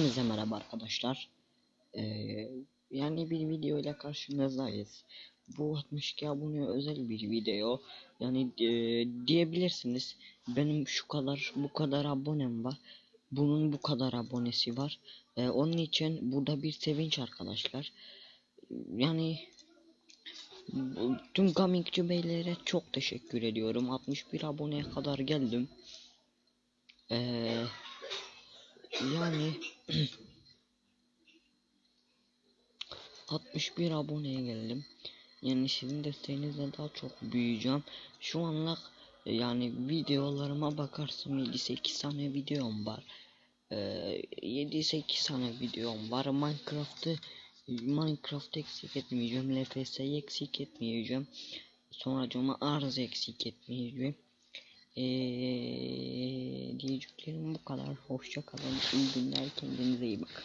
Hepinize merhaba arkadaşlar. Ee, yani bir video ile karşınızdayız. Bu 62 abone özel bir video. Yani e, diyebilirsiniz. Benim şu kadar bu kadar abonem var. Bunun bu kadar abonesi var. Ee, onun için burada bir sevinç arkadaşlar. Yani bu- tüm gamingci beylere çok teşekkür ediyorum. 61 aboneye kadar geldim. Ee, yani 61 aboneye geldim. Yani sizin desteğinizle daha çok büyüyeceğim. Şu anlık e, yani videolarıma bakarsam 7-8 tane videom var. Ee, 7-8 tane videom var. Minecraft'ı Minecraft eksik etmeyeceğim. LFS'yi eksik etmeyeceğim. Sonra cama arz eksik etmeyeceğim. Ee, diyeceklerim bu kadar. Hoşça kalın. İyi günler. Kendinize iyi bakın.